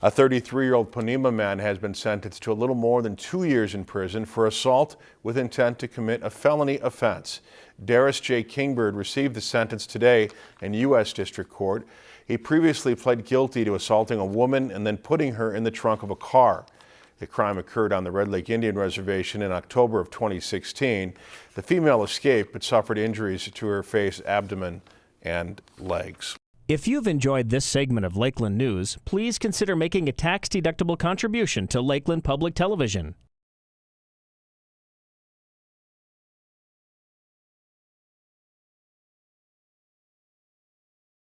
A 33-year-old Ponemah man has been sentenced to a little more than two years in prison for assault with intent to commit a felony offense. Darius J. Kingbird received the sentence today in U.S. District Court. He previously pled guilty to assaulting a woman and then putting her in the trunk of a car. The crime occurred on the Red Lake Indian Reservation in October of 2016. The female escaped but suffered injuries to her face, abdomen, and legs. If you've enjoyed this segment of Lakeland News, please consider making a tax-deductible contribution to Lakeland Public Television.